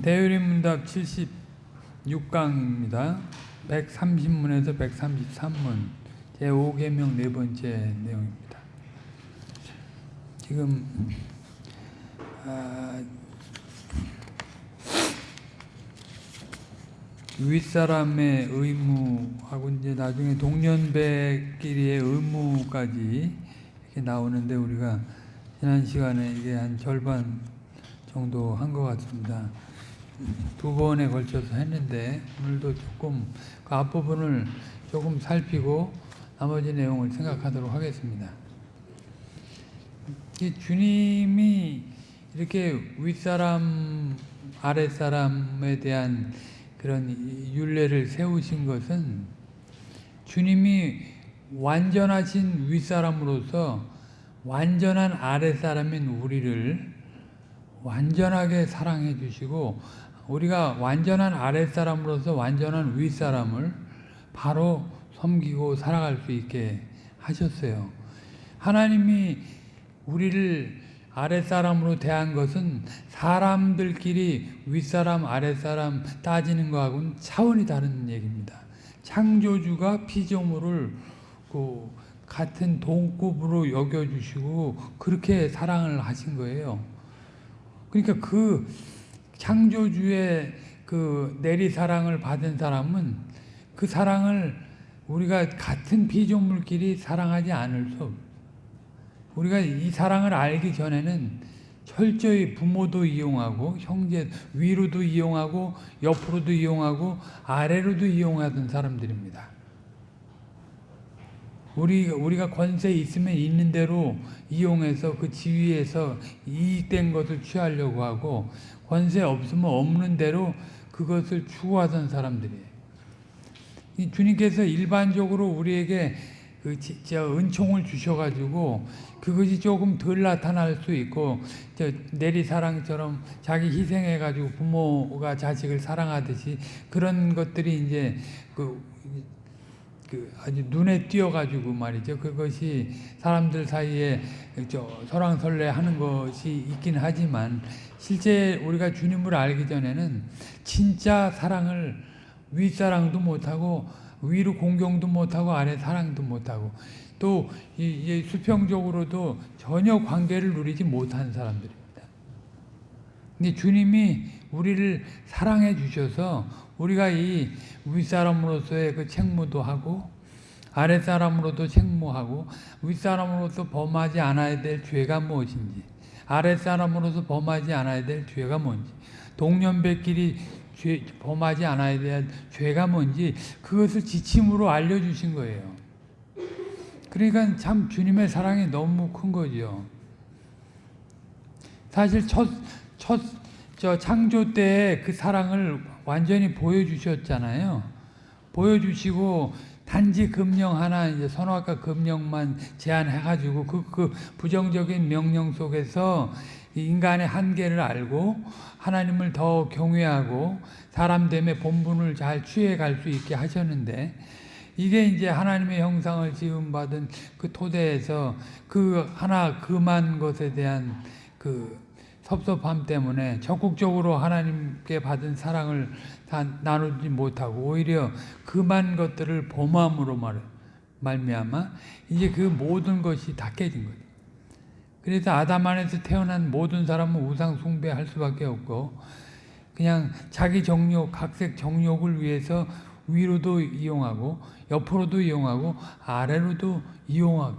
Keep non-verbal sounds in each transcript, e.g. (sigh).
대유림 문답 76강입니다. 130문에서 133문 제5계명 네 번째 내용입니다. 지금 아, 윗사람의 의무하고 이제 나중에 동년배끼리의 의무까지 이렇게 나오는데 우리가 지난 시간에 이게 한 절반 정도 한 것 같습니다. 두 번에 걸쳐서 했는데 오늘도 조금 그 앞부분을 조금 살피고 나머지 내용을 생각하도록 하겠습니다. 이 주님이 이렇게 윗사람 아랫사람에 대한 그런 윤례를 세우신 것은 주님이 완전하신 윗사람으로서 완전한 아랫사람인 우리를 완전하게 사랑해 주시고 우리가 완전한 아랫사람으로서 완전한 윗사람을 바로 섬기고 살아갈 수 있게 하셨어요. 하나님이 우리를 아랫사람으로 대한 것은 사람들끼리 윗사람 아랫사람 따지는 거하고는 차원이 다른 얘기입니다. 창조주가 피조물을 그 같은 동급으로 여겨주시고 그렇게 사랑을 하신 거예요. 그러니까 그 창조주의 그 내리 사랑을 받은 사람은 그 사랑을 우리가 같은 피조물끼리 사랑하지 않을 수 없어요. 우리가 이 사랑을 알기 전에는 철저히 부모도 이용하고 형제 위로도 이용하고 옆으로도 이용하고 아래로도 이용하던 사람들입니다. 우리 우리가 권세 있으면 있는 대로 이용해서 그 지위에서 이익된 것을 취하려고 하고 권세 없으면 없는 대로 그것을 추구하던 사람들이에요. 주님께서 일반적으로 우리에게 그 은총을 주셔가지고 그것이 조금 덜 나타날 수 있고 내리사랑처럼 자기 희생해가지고 부모가 자식을 사랑하듯이 그런 것들이 이제 그, 그 아주 눈에 띄어가지고 말이죠. 그것이 사람들 사이에 저 설왕설래하는 것이 있긴 하지만 실제 우리가 주님을 알기 전에는 진짜 사랑을 윗사랑도 못하고 위로 공경도 못하고 아래 사랑도 못하고 또 이, 수평적으로도 전혀 관계를 누리지 못한 사람들입니다. 근데 주님이 우리를 사랑해 주셔서 우리가 이 윗사람으로서의 그 책무도 하고 아랫사람으로도 책무하고 윗사람으로서 범하지 않아야 될 죄가 무엇인지 아랫사람으로서 범하지 않아야 될 죄가 뭔지 동년배끼리 죄, 범하지 않아야 될 죄가 뭔지 그것을 지침으로 알려주신 거예요. 그러니까 참 주님의 사랑이 너무 큰 거죠. 사실 첫, 첫, 저 창조 때 그 사랑을 완전히 보여주셨잖아요. 보여주시고 단지 금령 하나 이제 선악과 금령만 제한해가지고 그, 그 부정적인 명령 속에서 인간의 한계를 알고 하나님을 더 경외하고 사람 됨의 본분을 잘 취해 갈 수 있게 하셨는데 이게 이제 하나님의 형상을 지음받은 그 토대에서 그 하나 그만 것에 대한 그 섭섭함 때문에 적극적으로 하나님께 받은 사랑을 다 나누지 못하고 오히려 그만 것들을 범함으로 말 말미암아 이제 그 모든 것이 다 깨진 거죠. 그래서 아담 안에서 태어난 모든 사람은 우상 숭배할 수밖에 없고 그냥 자기 정욕, 각색 정욕을 위해서 위로도 이용하고 옆으로도 이용하고 아래로도 이용하게.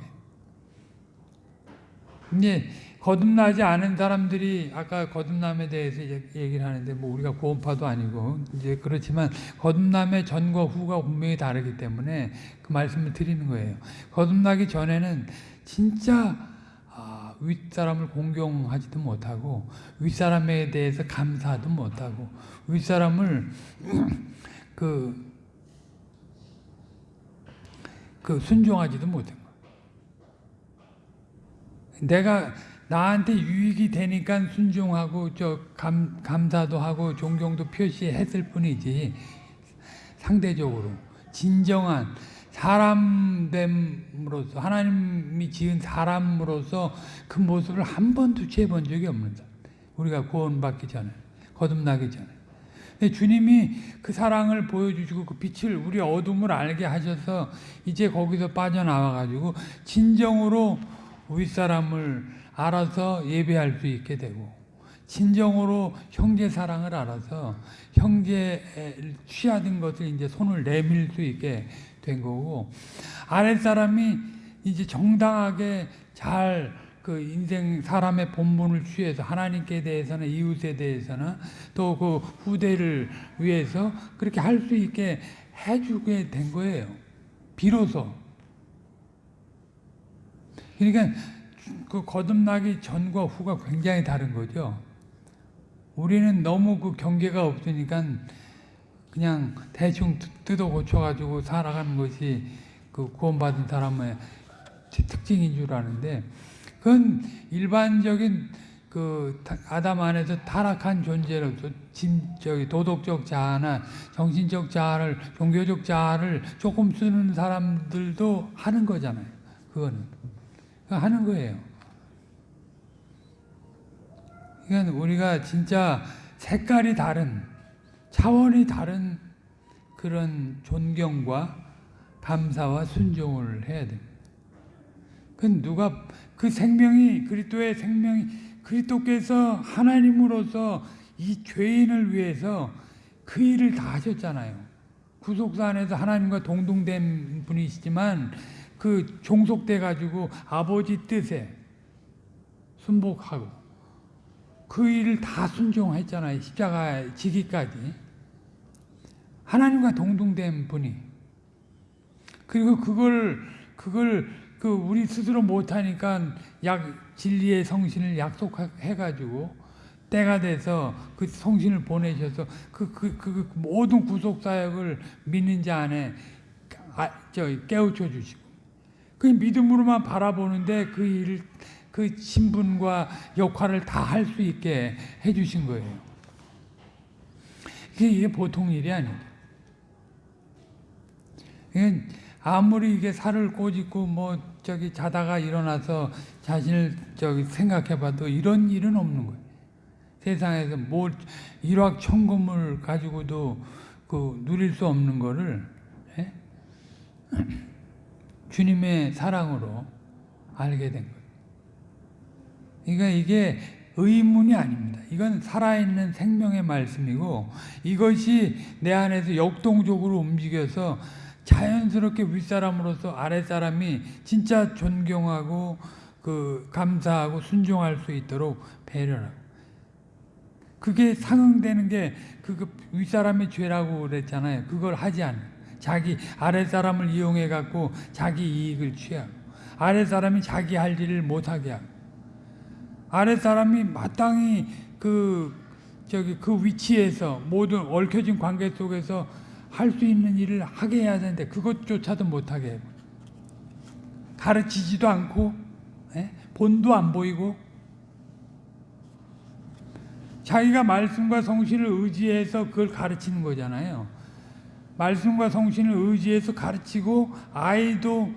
이제 거듭나지 않은 사람들이 아까 거듭남에 대해서 얘기를 하는데 뭐 우리가 구원파도 아니고 이제 그렇지만 거듭남의 전과 후가 분명히 다르기 때문에 그 말씀을 드리는 거예요. 거듭나기 전에는 진짜 윗사람을 공경하지도 못하고 윗사람에 대해서 감사도 못하고 윗사람을 (clears throat) 그, 그 순종하지도 거야. 내가 나한테 유익이 되니까 순종하고 저 감, 감사도 하고 존경도 표시했을 뿐이지 상대적으로 진정한 사람됨으로서 하나님이 지은 사람으로서 그 모습을 한 번도 취해본 적이 없는 사람. 우리가 구원받기 전에 거듭나기 전에. 근데 주님이 그 사랑을 보여주시고 그 빛을 우리 어둠을 알게 하셔서 이제 거기서 빠져나와가지고 진정으로 윗사람을 알아서 예배할 수 있게 되고 진정으로 형제 사랑을 알아서 형제에 취하던 것을 이제 손을 내밀 수 있게 된 거고 아랫사람이 이제 정당하게 잘 그 인생 사람의 본분을 취해서 하나님께 대해서는 이웃에 대해서는 또 그 후대를 위해서 그렇게 할 수 있게 해주게 된 거예요. 비로소. 그러니까 그 거듭나기 전과 후가 굉장히 다른 거죠. 우리는 너무 그 경계가 없으니까 그냥 대충 뜯어 고쳐가지고 살아가는 것이 그 구원받은 사람의 특징인 줄 아는데 그건 일반적인 그 아담 안에서 타락한 존재로서 진 저기 도덕적 자아나 정신적 자아를 종교적 자아를 조금 쓰는 사람들도 하는 거잖아요. 그거는 하는 거예요. 그러니까 우리가 진짜 색깔이 다른 차원이 다른 그런 존경과 감사와 순종을 해야 됩니다. 그 누가 그 생명이 그리스도의 생명이 그리스도께서 하나님으로서 이 죄인을 위해서 그 일을 다 하셨잖아요. 구속사 안에서 하나님과 동등된 분이시지만 그 종속돼 가지고 아버지 뜻에 순복하고 그 일을 다 순종했잖아요. 십자가 지기까지. 하나님과 동등된 분이. 그리고 그걸 그걸 그 우리 스스로 못하니까 약 진리의 성신을 약속해 가지고 때가 돼서 그 성신을 보내셔서 그그그 모든 구속 사역을 믿는 자 안에 아, 저 깨우쳐 주시고 그 믿음으로만 바라보는데 그 일을 그 신분과 역할을 다 할 수 있게 해 주신 거예요. 이게 보통 일이 아니에요. 아무리 이게 살을 꼬집고 뭐 저기 자다가 일어나서 자신을 저기 생각해봐도 이런 일은 없는 거예요. 세상에서 뭘 일확천금을 가지고도 그 누릴 수 없는 거를 예? 주님의 사랑으로 알게 된 거예요. 그러니까 이게 의문이 아닙니다. 이건 살아있는 생명의 말씀이고 이것이 내 안에서 역동적으로 움직여서 자연스럽게 윗사람으로서 아랫사람이 진짜 존경하고 그 감사하고 순종할 수 있도록 배려하고 그게 상응되는 게 그 윗사람의 죄라고 그랬잖아요. 그걸 하지 않는 자기 아랫사람을 이용해 갖고 자기 이익을 취하고 아랫사람이 자기 할 일을 못하게 하고 아랫사람이 마땅히 그 저기 그 위치에서 모든 얽혀진 관계 속에서 할 수 있는 일을 하게 해야 되는데 그것조차도 못하게 해요. 가르치지도 않고 에? 본도 안 보이고 자기가 말씀과 성신을 의지해서 그걸 가르치는 거잖아요. 말씀과 성신을 의지해서 가르치고 아이도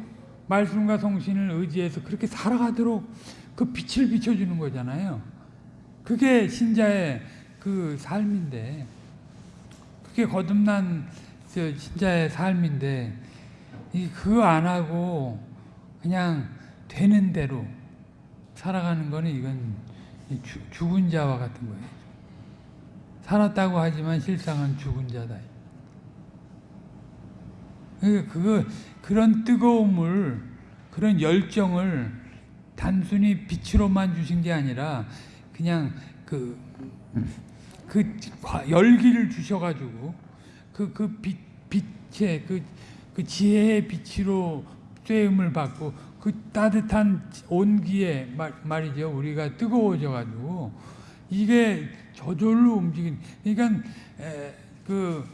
말씀과 성신을 의지해서 그렇게 살아가도록 그 빛을 비춰주는 거잖아요. 그게 신자의 그 삶인데 그게 거듭난 신자의 삶인데 그거 안 하고 그냥 되는 대로 살아가는 거는 이건 죽은 자와 같은 거예요. 살았다고 하지만 실상은 죽은 자다. 그러니까 그거 그런 뜨거움을 그런 열정을 단순히 빛으로만 주신 게 아니라 그냥 그, 그 열기를 주셔가지고 그, 그 빛, 빛의 그, 그 지혜의 빛으로 쇠음을 받고 그 따뜻한 온기에 말, 말이죠. 우리가 뜨거워져가지고 이게 저절로 움직이는 그러니까 에, 그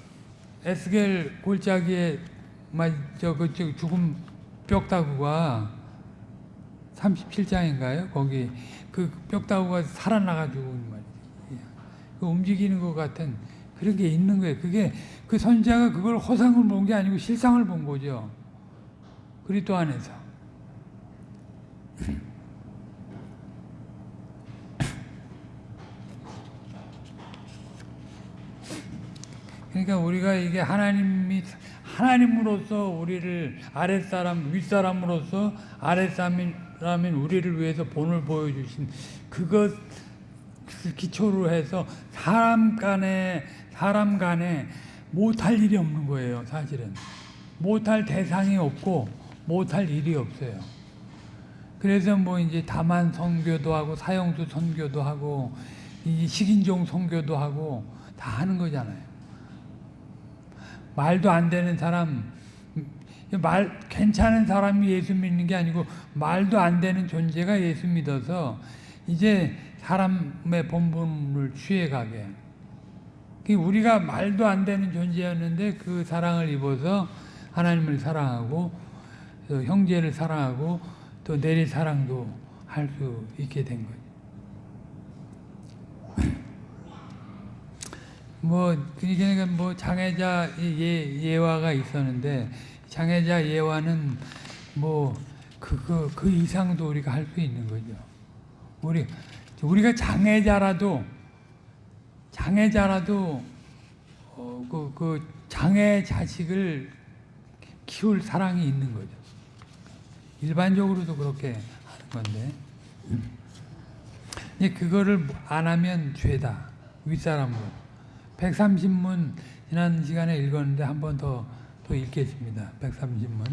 에스겔 골짜기에 저그 죽음 뼈다구가 37장인가요? 거기 그 뼈다구가 살아나가지고 말이지. 그 움직이는 것 같은 그런 게 있는 거예요. 그게 그 선자가 그걸 허상을 본 게 아니고 실상을 본 거죠. 그리스도 안에서. 그러니까 우리가 이게 하나님이 하나님으로서 우리를 아랫사람 윗사람으로서 아랫사람인 우리를 위해서 본을 보여주신 그것 기초로 해서 사람 간에 사람 간에 못할 일이 없는 거예요 사실은. 못할 대상이 없고 못할 일이 없어요. 그래서 뭐 이제 다만 선교도 하고 사형수 선교도 하고 이 식인종 선교도 하고 다 하는 거잖아요 말도 안 되는 사람, 말 괜찮은 사람이 예수 믿는 게 아니고 말도 안 되는 존재가 예수 믿어서 이제 사람의 본분을 취해가게. 그 우리가 말도 안 되는 존재였는데 그 사랑을 입어서 하나님을 사랑하고 또 형제를 사랑하고 또 내리 사랑도 할 수 있게 된 거죠. 뭐 그러니까 뭐 장애자 예 예화가 있었는데 장애자 예화는 뭐 그거 그 이상도 우리가 할 수 있는 거죠. 우리 우리가 장애자라도 장애자라도 어, 그, 그 장애 자식을 키울 사랑이 있는 거죠. 일반적으로도 그렇게 하는 건데. 이제 그거를 안 하면 죄다. 윗사람으로. 130문 지난 시간에 읽었는데 한 번 더 또 읽겠습니다. 130문.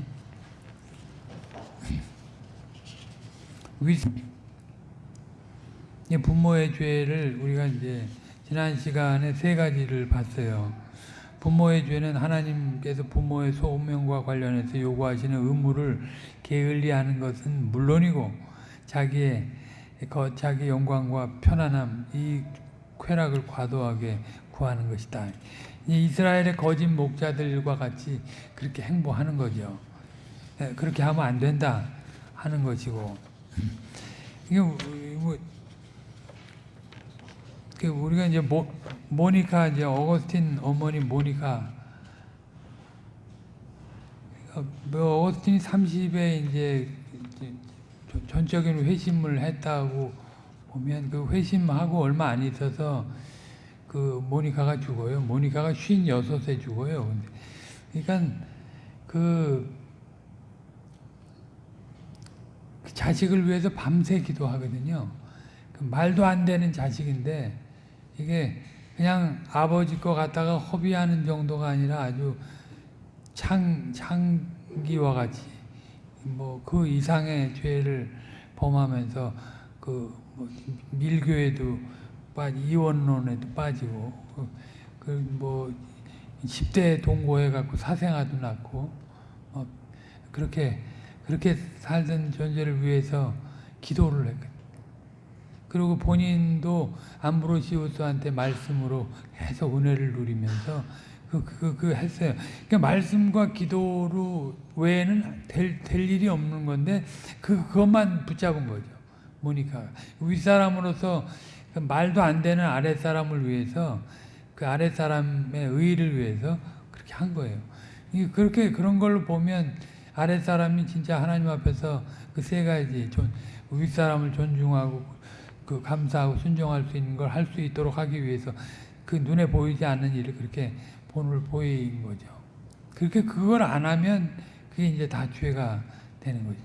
(laughs) 부모의 죄를 우리가 이제 지난 시간에 세 가지를 봤어요. 부모의 죄는 하나님께서 부모의 소명과 관련해서 요구하시는 의무를 게을리하는 것은 물론이고 자기의 자기 영광과 편안함 이 쾌락을 과도하게 구하는 것이다. 이스라엘의 거짓 목자들과 같이 그렇게 행보하는 거죠. 예, 그렇게 하면 안 된다 하는 것이고 이게 뭐그 우리가 이제 모, 모니카 이제 어거스틴 어머니 모니카 뭐 어거스틴이 30에 이제 전적인 회심을 했다고 보면 그 회심하고 얼마 안 있어서 그 모니카가 죽어요. 모니카가 56세 죽어요. 그러니까 그, 그 자식을 위해서 밤새 기도하거든요. 그 말도 안 되는 자식인데 이게 그냥 아버지 거 갖다가 허비하는 정도가 아니라 아주 창, 창기와 같이 뭐 그 이상의 죄를 범하면서 그 뭐 밀교에도 빠지 이원론에도 빠지고 그뭐 10대 동거해 갖고 사생아도 낳고 어, 그렇게 그렇게 살던 존재를 위해서 기도를 했거든. 그리고 본인도 암브로시우스한테 말씀으로 계속 은혜를 누리면서 그, 그, 그 했어요. 그러니까 말씀과 기도로 외에는 될, 될 일이 없는 건데 그, 그것만 붙잡은 거죠. 모니카가. 윗사람으로서 그 말도 안 되는 아랫사람을 위해서 그 아랫사람의 의를 위해서 그렇게 한 거예요. 그렇게 그런 걸로 보면 아랫사람이 진짜 하나님 앞에서 그 세 가지 존, 윗사람을 존중하고 그 감사하고 순종할 수 있는 걸 할 수 있도록 하기 위해서 그 눈에 보이지 않는 일을 그렇게 본을 보인 거죠. 그렇게 그걸 안 하면 그게 이제 다 죄가 되는 거죠.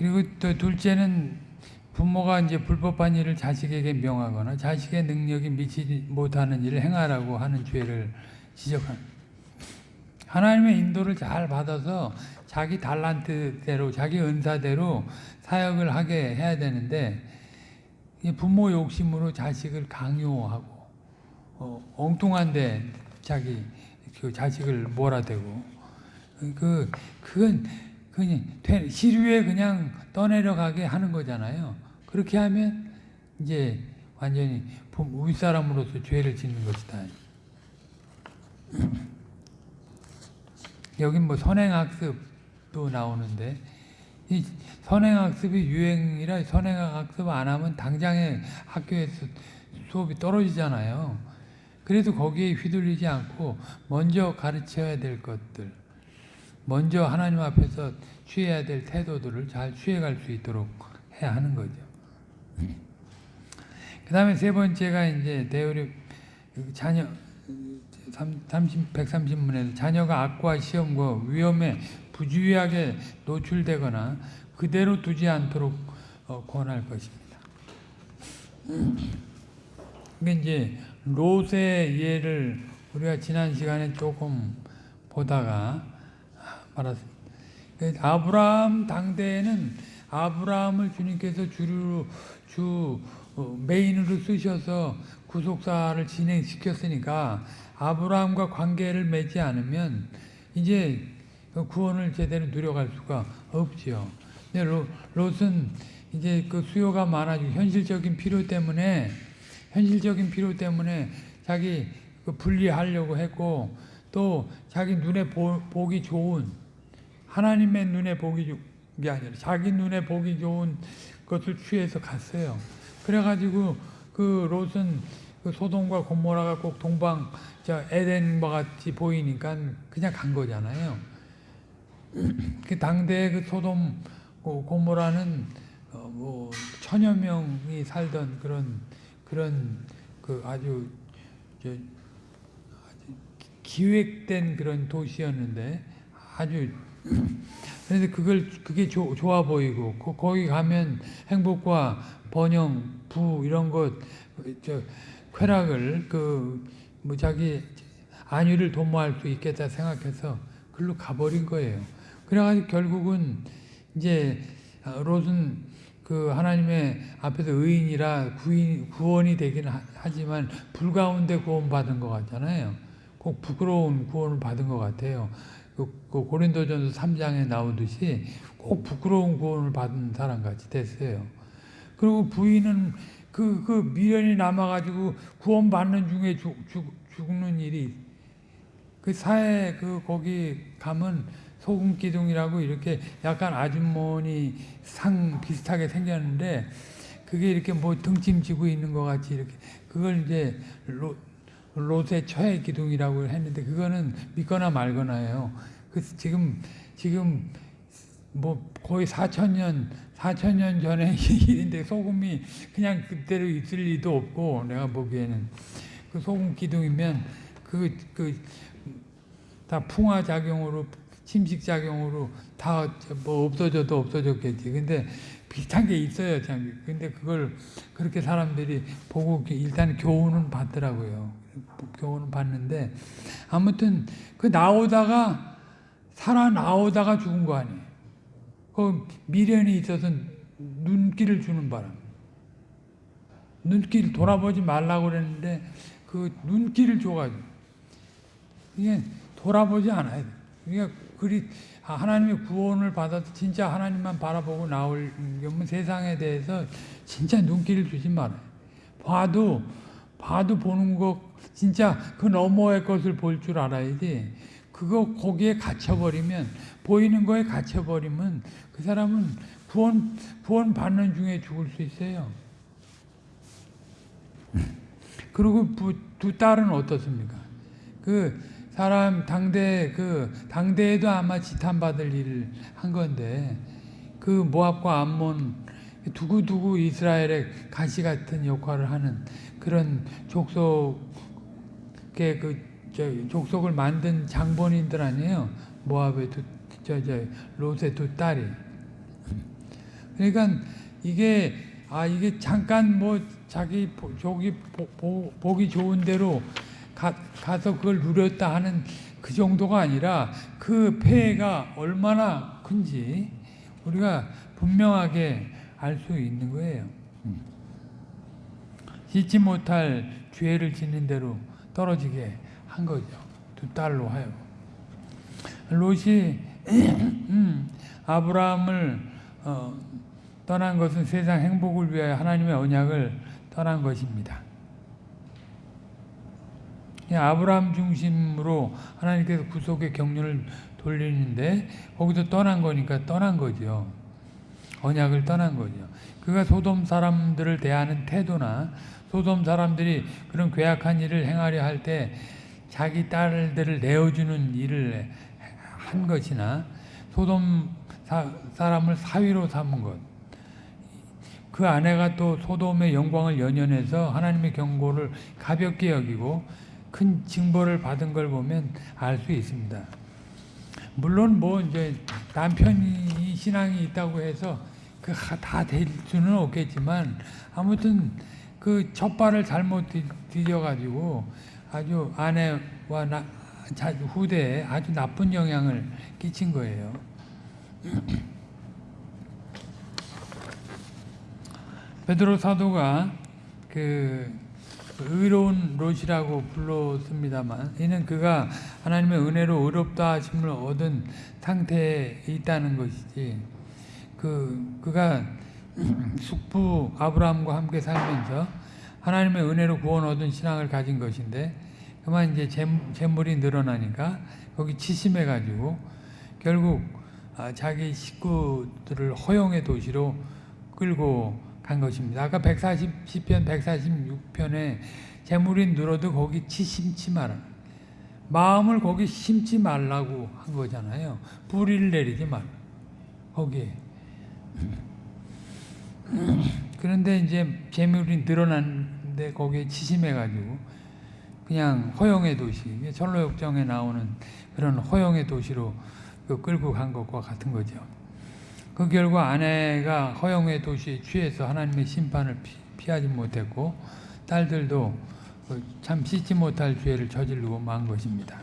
그리고 또 둘째는 부모가 이제 불법한 일을 자식에게 명하거나 자식의 능력이 미치지 못하는 일을 행하라고 하는 죄를 지적하는 하나님의 인도를 잘 받아서 자기 달란트대로 자기 은사대로 사역을 하게 해야 되는데 부모 욕심으로 자식을 강요하고 어, 엉뚱한데 자기 그 자식을 몰아대고. 그 그건 그냥 시류에 그냥 떠내려가게 하는 거잖아요. 그렇게 하면 이제 완전히 윗사람으로서 죄를 짓는 것이다. (clears throat) 여기 뭐 선행학습도 나오는데 이 선행학습이 유행이라 선행학습 안 하면 당장에 학교에서 수업이 떨어지잖아요. 그래도 거기에 휘둘리지 않고 먼저 가르쳐야 될 것들 먼저 하나님 앞에서 취해야 될 태도들을 잘 취해갈 수 있도록 해야 하는 거죠. 그 다음에 세 번째가 이제 대우리 자녀 30, 130문에서 자녀가 악과 시험과 위험에 부주의하게 노출되거나 그대로 두지 않도록 어, 권할 것입니다. 이게 이제 롯의 예를 우리가 지난 시간에 조금 보다가 말았습니다. 그 아브라함 당대에는 아브라함을 주님께서 주로 주 어, 메인으로 쓰셔서 구속사를 진행시켰으니까 아브라함과 관계를 맺지 않으면 이제 그 구원을 제대로 누려갈 수가 없지요. 근데 로, 롯은 이제 그 수요가 많아지고 현실적인 필요 때문에 현실적인 필요 때문에 자기 그 분리하려고 했고 또 자기 눈에 보, 보기 좋은 하나님의 눈에 보기 좋은 게 아니라 자기 눈에 보기 좋은 것을 취해서 갔어요. 그래가지고 그 롯은 그 소돔과 고모라가 꼭 동방 저 에덴과 같이 보이니까 그냥 간 거잖아요. (clears throat) 그 당대의 그 소돔 고- 고모라는 어, 뭐 천여 명이 살던 그런 그런 그 아주 저 기획된 그런 도시였는데 아주 그래서 그걸 그게 조, 좋아 보이고 거, 거기 가면 행복과 번영, 부 이런 것 저 쾌락을 그 뭐 자기 안위를 도모할 수 있겠다 생각해서 글로 가버린 거예요. 그래가지고 결국은 이제 아, 롯은 그 하나님의 앞에서 의인이라 구인, 구원이 되긴 하- 하지만 불 가운데 구원받은 것 같잖아요. 꼭 부끄러운 구원을 받은 것 같아요. 그, 그 고린도전서 3장에 나오듯이 꼭 부끄러운 구원을 받은 사람 같이 됐어요. 그리고 부인은 그, 그 미련이 남아가지고 구원받는 중에 죽, 죽, 죽는 일이 그 사회 그 거기 가면 소금 기둥이라고 이렇게 약간 아주머니 상 비슷하게 생겼는데 그게 이렇게 뭐 등짐 지고 있는 것 같이 이렇게 그걸 이제 로, 롯의 처의 기둥이라고 했는데 그거는 믿거나 말거나예요. 그 지금 지금 뭐 거의 4천 년 4천 년 전의 (laughs) 일인데 소금이 그냥 그대로 있을 리도 없고 내가 보기에는 그 소금 기둥이면 그 그 다 풍화 작용으로 침식 작용으로 다 뭐 없어져도 없어졌겠지. 근데 비슷한 게 있어요, 참. 근데 그걸 그렇게 사람들이 보고 일단 교훈은 받더라고요. 교훈은 받는데 아무튼 그 나오다가 살아 나오다가 죽은 거 아니에요. 그 미련이 있어서 눈길을 주는 바람. 눈길 돌아보지 말라고 그랬는데 그 눈길을 줘가지고 이게 돌아보지 않아야 돼. 그러니까 그리 아, 하나님의 구원을 받아서 진짜 하나님만 바라보고 나오려면 세상에 대해서 진짜 눈길을 주지 말아요. 봐도 봐도 보는 거 진짜 그 너머의 것을 볼 줄 알아야지. 그거 거기에 갇혀버리면 보이는 거에 갇혀버리면 그 사람은 구원 구원 받는 중에 죽을 수 있어요. 그리고 부, 두 딸은 어떻습니까? 그 사람 당대 그 당대에도 아마 지탄 받을 일을 한 건데 그 모압과 암몬 두고 이스라엘의 가시 같은 역할을 하는 그런 족속 의그저 족속을 만든 장본인들 아니에요. 모압의 두 저 저 롯의 두 딸이. 그러니까 이게 아 이게 잠깐 뭐 자기 보, 저기 보기 좋은 대로 가, 가서 그걸 누렸다 하는 그 정도가 아니라 그 폐해가 얼마나 큰지 우리가 분명하게 알 수 있는 거예요. 잊지 못할 죄를 짓는 대로 떨어지게 한 거죠. 두 딸로 하여. 롯이 음, (clears throat) 아브라함을 어, 떠난 것은 세상 행복을 위하여 하나님의 언약을 떠난 것입니다. 아브라함 중심으로 하나님께서 구속의 경륜을 돌리는데 거기서 떠난 거니까 떠난 거죠. 언약을 떠난 거죠. 그가 소돔 사람들을 대하는 태도나 소돔 사람들이 그런 괴악한 일을 행하려 할 때 자기 딸들을 내어주는 일을 한 것이나 소돔 사, 람을 사위로 삼은 것. 그그 아내가 또 소돔의 영광을 연연해서 하나님의 경고를 가볍게 여기고 큰 징벌을 받은 걸 보면 알 수 있습니다. 물론 뭐 이제 남편이 신앙이 있다고 해서 그 다 될 수는 없겠지만 아무튼 그 첫발을 잘못 디뎌 가지고 아주 아내와 나, 자, 후대에 아주 나쁜 영향을 끼친 거예요. (clears throat) 베드로 사도가 그 의로운 롯이라고 불렀습니다만 이는 그가 하나님의 은혜로 의롭다 하심을 얻은 상태에 있다는 것이지 그 그가 (clears throat) 숙부 아브라함과 함께 살면서 하나님의 은혜로 구원 얻은 신앙을 가진 것인데 그만 이제 재물이 늘어나니까 거기 치심해 가지고 결국 아, 자기 식구들을 허용의 도시로 끌고 간 것입니다. 아까 140 시편 146편에 재물이 늘어도 거기 치심치 마라. 마음을 거기 심지 말라고 한 거잖아요. 뿌리를 내리지 말. 거기에. 그런데 이제 재물이 늘어났는데 거기에 치심해가지고 그냥 허영의 도시, 철로역정에 나오는 그런 허영의 도시로 그 끌고 간 것과 같은 거죠. 그 결과 아내가 허영의 도시에 취해서 하나님의 심판을 피, 하지 못했고 딸들도 그참 씻지 못할 죄를 저지르고 만 것입니다.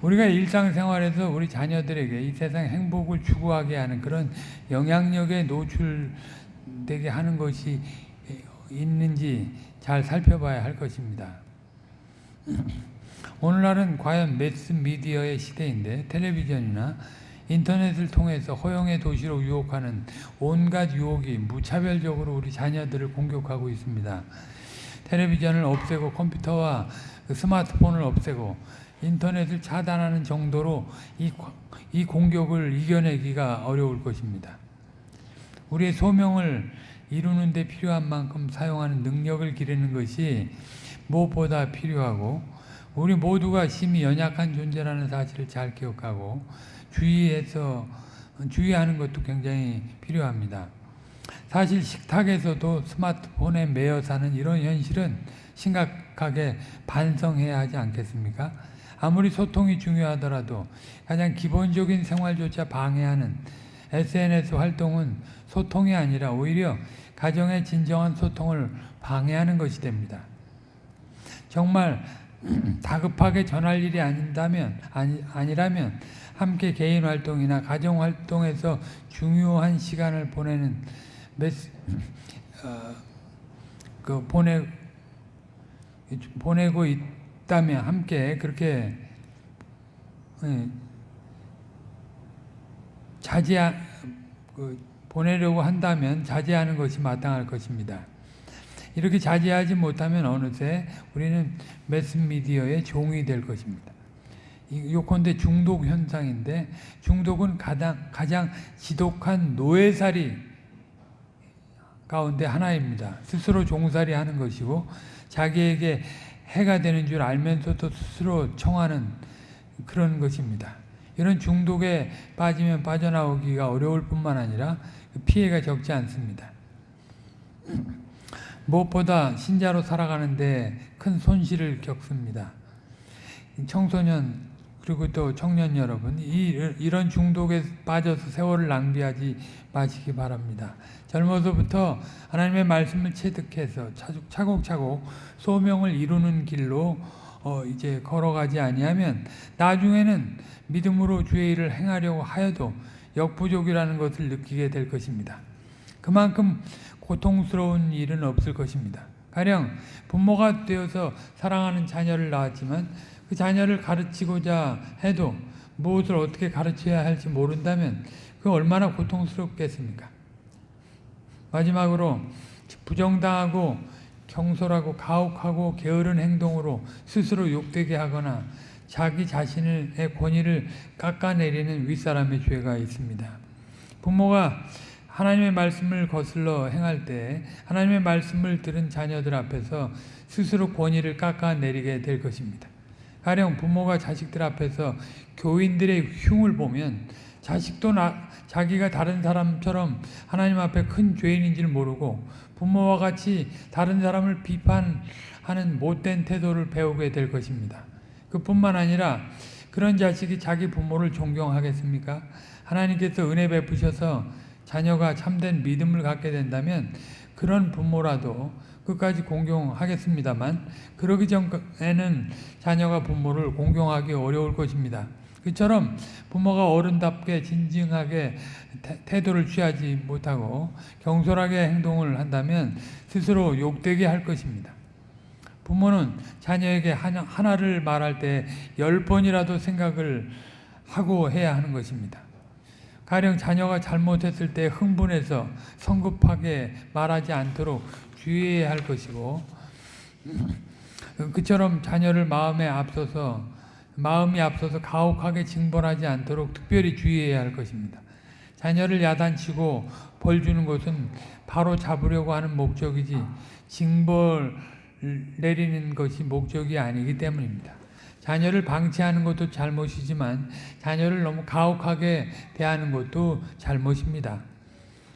우리가 일상생활에서 우리 자녀들에게 이 세상 행복을 추구하게 하는 그런 영향력에 노출되게 하는 것이 있는지 잘 살펴봐야 할 것입니다. (clears throat) 오늘날은 과연 매스 미디어의 시대인데 텔레비전이나 인터넷을 통해서 허영의 도시로 유혹하는 온갖 유혹이 무차별적으로 우리 자녀들을 공격하고 있습니다. 텔레비전을 없애고 컴퓨터와 그 스마트폰을 없애고 인터넷을 차단하는 정도로 이, 이 공격을 이겨내기가 어려울 것입니다. 우리의 소명을 이루는 데 필요한 만큼 사용하는 능력을 기르는 것이 무엇보다 필요하고 우리 모두가 심히 연약한 존재라는 사실을 잘 기억하고 주의해서 주의하는 것도 굉장히 필요합니다. 사실 식탁에서도 스마트폰에 매여 사는 이런 현실은 심각하게 반성해야 하지 않겠습니까? 아무리 소통이 중요하더라도 가장 기본적인 생활조차 방해하는 SNS 활동은 소통이 아니라 오히려 가정의 진정한 소통을 방해하는 것이 됩니다. 정말 (clears throat) 다급하게 전할 일이 아닌다면 아니, 아니라면 함께 개인 활동이나 가정 활동에서 중요한 시간을 보내는 메시, (clears throat) 어, 그 보내 보내고 있 다면 함께 그렇게 예, 자제 그 보내려고 한다면 자제하는 것이 마땅할 것입니다. 이렇게 자제하지 못하면 어느새 우리는 매스미디어의 종이 될 것입니다. 요컨대 중독 현상인데 중독은 가장, 가장 지독한 노예살이 가운데 하나입니다. 스스로 종살이 하는 것이고 자기에게 해가 되는 줄 알면서도 스스로 청하는 그런 것입니다. 이런 중독에 빠지면 빠져나오기가 어려울 뿐만 아니라 그 피해가 적지 않습니다. (clears throat) 무엇보다 신자로 살아가는데 큰 손실을 겪습니다. 청소년 그리고 또 청년 여러분 이, 이런 중독에 빠져서 세월을 낭비하지 마시기 바랍니다. 젊어서부터 하나님의 말씀을 체득해서 차곡차곡 소명을 이루는 길로 어 이제 걸어가지 아니하면 나중에는 믿음으로 주의 일을 행하려고 하여도 역부족이라는 것을 느끼게 될 것입니다. 그만큼 고통스러운 일은 없을 것입니다. 가령 부모가 되어서 사랑하는 자녀를 낳았지만 그 자녀를 가르치고자 해도 무엇을 어떻게 가르쳐야 할지 모른다면 그 얼마나 고통스럽겠습니까? 마지막으로 부정당하고 경솔하고 가혹하고 게으른 행동으로 스스로 욕되게 하거나 자기 자신의 권위를 깎아내리는 윗사람의 죄가 있습니다. 부모가 하나님의 말씀을 거슬러 행할 때 하나님의 말씀을 들은 자녀들 앞에서 스스로 권위를 깎아내리게 될 것입니다. 가령 부모가 자식들 앞에서 교인들의 흉을 보면 자식도 나, 자기가 다른 사람처럼 하나님 앞에 큰 죄인인 줄 모르고 부모와 같이 다른 사람을 비판하는 못된 태도를 배우게 될 것입니다. 그뿐만 아니라 그런 자식이 자기 부모를 존경하겠습니까? 하나님께서 은혜 베푸셔서 자녀가 참된 믿음을 갖게 된다면 그런 부모라도 끝까지 공경하겠습니다만 그러기 전에는 자녀가 부모를 공경하기 어려울 것입니다. 그처럼 부모가 어른답게 진중하게 태도를 취하지 못하고 경솔하게 행동을 한다면 스스로 욕되게 할 것입니다. 부모는 자녀에게 하나를 말할 때 열 번이라도 생각을 하고 해야 하는 것입니다. 가령 자녀가 잘못했을 때 흥분해서 성급하게 말하지 않도록 주의해야 할 것이고 그처럼 자녀를 마음에 앞서서 마음이 앞서서 가혹하게 징벌하지 않도록 특별히 주의해야 할 것입니다. 자녀를 야단치고 벌 주는 것은 바로 잡으려고 하는 목적이지 징벌 내리는 것이 목적이 아니기 때문입니다. 자녀를 방치하는 것도 잘못이지만 자녀를 너무 가혹하게 대하는 것도 잘못입니다.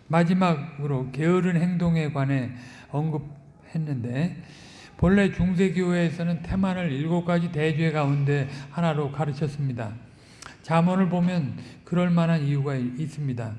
마지막으로 게으른 행동에 관해 언급했는데 본래 중세교회에서는 태만을 일곱 가지 대죄 가운데 하나로 가르쳤습니다. 자문을 보면 그럴 만한 이유가 있습니다.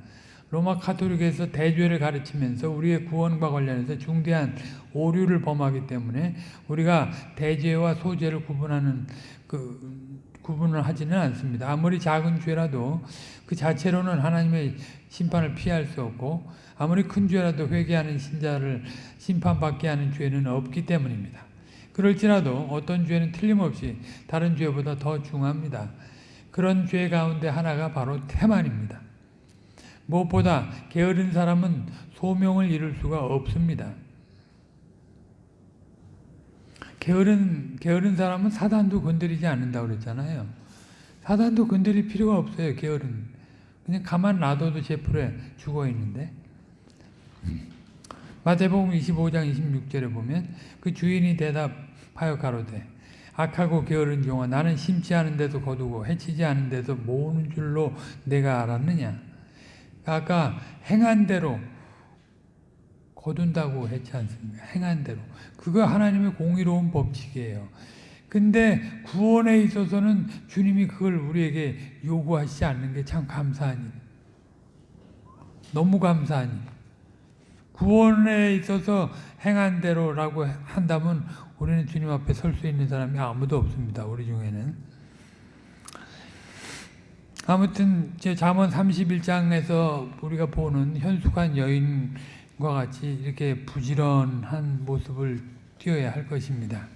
로마 카톨릭에서 대죄를 가르치면서 우리의 구원과 관련해서 중대한 오류를 범하기 때문에 우리가 대죄와 소죄를 구분하는 그 구분을 하지는 않습니다. 아무리 작은 죄라도 그 자체로는 하나님의 심판을 피할 수 없고 아무리 큰 죄라도 회개하는 신자를 심판받게 하는 죄는 없기 때문입니다. 그럴지라도 어떤 죄는 틀림없이 다른 죄보다 더 중합니다. 그런 죄 가운데 하나가 바로 태만입니다. 무엇보다 게으른 사람은 소명을 이룰 수가 없습니다. 게으른, 게으른 사람은 사단도 건드리지 않는다고 그랬잖아요. 사단도 건드릴 필요가 없어요, 게으른. 그냥 가만 놔둬도 제 풀에 죽어 있는데. 마태복음 25장 26절에 보면 그 주인이 대답하여 가로되 악하고 게으른 종아 나는 심지 않은데도 거두고 해치지 않은데도 모으는 줄로 내가 알았느냐 아까 행한 대로 거둔다고 했지 않습니까? 행한 대로. 그거 하나님의 공의로운 법칙이에요. 근데 구원에 있어서는 주님이 그걸 우리에게 요구하시지 않는 게 참 감사한 일. 너무 감사한 일. 구원에 있어서 행한 대로라고 한다면 우리는 주님 앞에 설 수 있는 사람이 아무도 없습니다. 우리 중에는. 아무튼 제 잠언 31장에서 우리가 보는 현숙한 여인과 같이 이렇게 부지런한 모습을 띄어야 할 것입니다.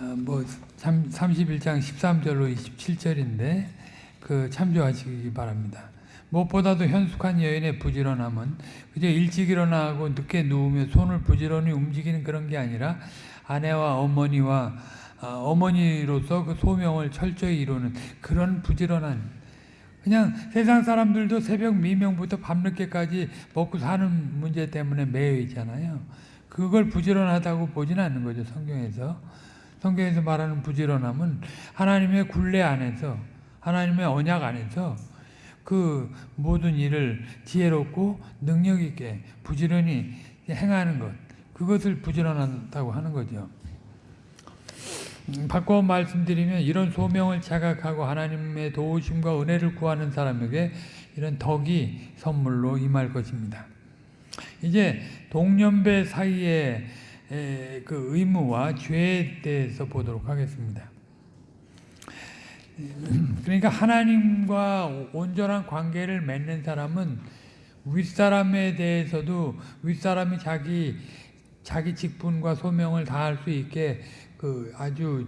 어, 뭐 31장 13절로 27절인데 그 참조하시기 바랍니다. 무엇보다도 현숙한 여인의 부지런함은 그저 일찍 일어나고 늦게 누우며 손을 부지런히 움직이는 그런 게 아니라 아내와 어머니와 어, 어머니로서 그 소명을 철저히 이루는 그런 부지런한 그냥 세상 사람들도 새벽 미명부터 밤늦게까지 먹고 사는 문제 때문에 매여 있잖아요. 그걸 부지런하다고 보지는 않는 거죠 성경에서 성경에서 말하는 부지런함은 하나님의 굴레 안에서 하나님의 언약 안에서 그 모든 일을 지혜롭고 능력 있게 부지런히 행하는 것 그것을 부지런하다고 하는 거죠. 음, 바꿔 말씀드리면 이런 소명을 자각하고 하나님의 도우심과 은혜를 구하는 사람에게 이런 덕이 선물로 임할 것입니다. 이제 동년배 사이의 그 의무와 죄에 대해서 보도록 하겠습니다. 그러니까 하나님과 온전한 관계를 맺는 사람은 윗사람에 대해서도 윗사람이 자기 자기 직분과 소명을 다할 수 있게 그 아주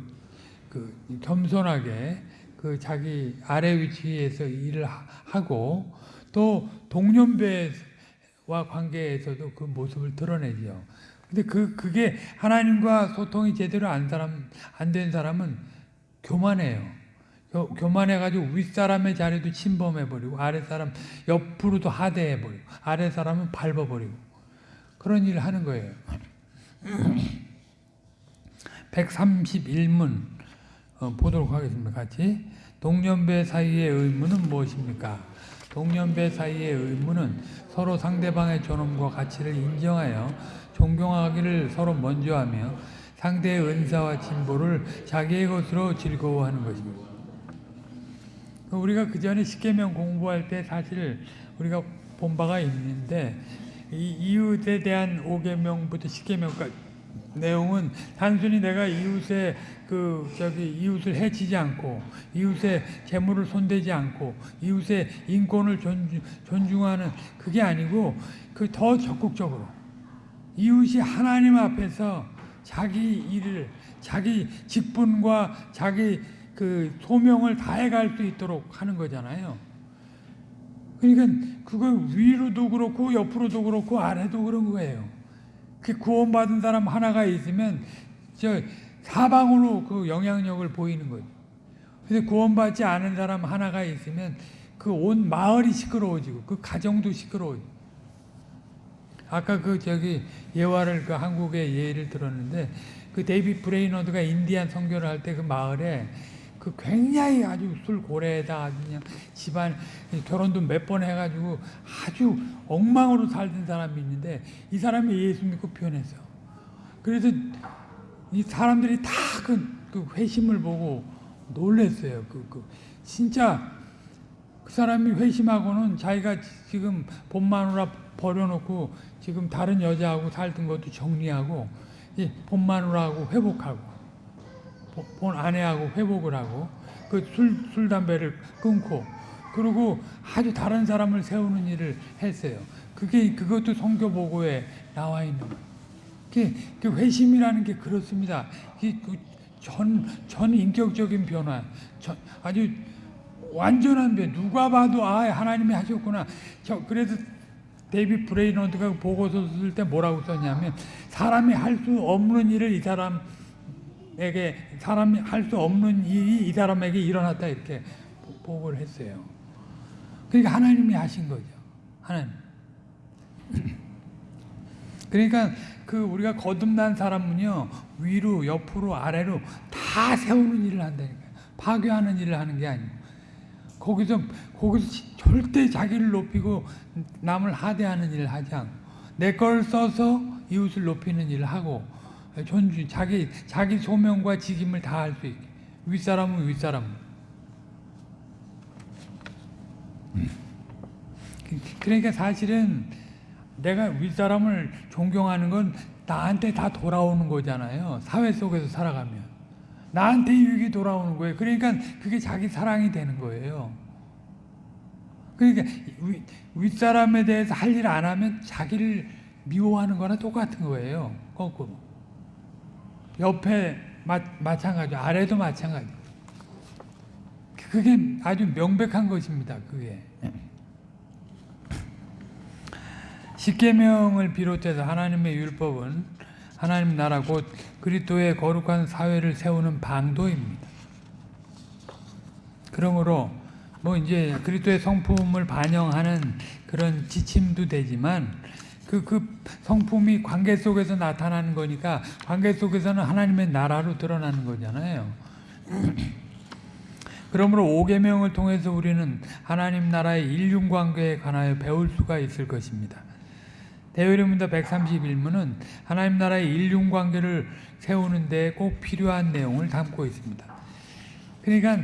그 겸손하게 그 자기 아래 위치에서 일을 하고 또 동년배와 관계에서도 그 모습을 드러내죠. 근데 그 그게 하나님과 소통이 제대로 안 사람 안 된 사람은 교만해요. 교만해가지고 윗사람의 자리도 침범해버리고 아랫사람 옆으로도 하대해버리고 아랫사람은 밟아버리고 그런 일을 하는 거예요. (clears throat) 131문 어, 보도록 하겠습니다. 같이 동년배 사이의 의무는 무엇입니까? 동년배 사이의 의무는 서로 상대방의 존엄과 가치를 인정하여 존경하기를 서로 먼저 하며 상대의 은사와 진보를 자기의 것으로 즐거워하는 것입니다. 우리가 그 전에 십계명 공부할 때 사실 우리가 본 바가 있는데 이 이웃에 대한 오계명부터 십계명까지 내용은 단순히 내가 이웃의 그 저기 이웃을 해치지 않고 이웃의 재물을 손대지 않고 이웃의 인권을 존중, 존중하는 그게 아니고 그 더 적극적으로 이웃이 하나님 앞에서 자기 일을 자기 직분과 자기 그 소명을 다해갈 수 있도록 하는 거잖아요. 그러니까 그거 위로도 그렇고 옆으로도 그렇고 아래도 그런 거예요. 그 구원받은 사람 하나가 있으면 저 사방으로 그 영향력을 보이는 거죠. 근데 구원받지 않은 사람 하나가 있으면 그 온 마을이 시끄러워지고 그 가정도 시끄러워지고. 아까 그 저기 예화를 그 한국의 예를 들었는데 그 데이비드 브레이너드가 인디안 선교를 할 때 그 마을에 그 굉장히 아주 술 고래에다 아주 그냥 집안 결혼도 몇 번 해가지고 아주 엉망으로 살던 사람이 있는데 이 사람이 예수 믿고 표변했어. 그래서 이 사람들이 다그 그 회심을 보고 놀랬어요. 그, 그 진짜 그 사람이 회심하고는 자기가 지금 본 마누라 버려놓고 지금 다른 여자하고 살던 것도 정리하고 본 마누라하고 회복하고 본 아내하고 회복을 하고 그 술 술 담배를 끊고 그리고 아주 다른 사람을 세우는 일을 했어요. 그게 그것도 성교 보고에 나와 있는. 그, 그 회심이라는 게 그렇습니다. 전, 전 인격적인 변화, 전, 아주 완전한 변. 누가 봐도 아 하나님이 하셨구나. 저 그래서 데이비드 브레이너드가 보고서 쓸 때 뭐라고 썼냐면 사람이 할 수 없는 일을 이 사람 에게 사람이 할 수 없는 일이 이 사람에게 일어났다 이렇게 보고를 했어요. 그러니까 하나님이 하신 거죠. 하나님. (clears throat) 그러니까 그 우리가 거듭난 사람은요 위로 옆으로 아래로 다 세우는 일을 한다니까요. 파괴하는 일을 하는 게 아니고 거기서 거기서 절대 자기를 높이고 남을 하대하는 일을 하지 않고 내 걸 써서 이웃을 높이는 일을 하고 존중 자기 자기 소명과 직임을 다 할 수 있게 윗사람은 윗사람. 그러니까 사실은 내가 윗사람을 존경하는 건 나한테 다 돌아오는 거잖아요. 사회 속에서 살아가면. 나한테 유익이 돌아오는 거예요. 그러니까 그게 자기 사랑이 되는 거예요. 그러니까 윗사람에 대해서 할 일 안 하면 자기를 미워하는 거나 똑같은 거예요. 거꾸로. 옆에 마, 마찬가지, 아래도 마찬가지. 그게 아주 명백한 것입니다. 그게. 십계명을 비롯해서 하나님의 율법은 하나님 나라 곧 그리스도의 거룩한 사회를 세우는 방도입니다. 그러므로 뭐 이제 그리스도의 성품을 반영하는 그런 지침도 되지만 그, 그 성품이 관계 속에서 나타나는 거니까 관계 속에서는 하나님의 나라로 드러나는 거잖아요. (clears throat) 그러므로 5계명을 통해서 우리는 하나님 나라의 인륜관계에 관하여 배울 수가 있을 것입니다. 대요리문서 131문은 하나님 나라의 인륜관계를 세우는 데 꼭 필요한 내용을 담고 있습니다. 그러니까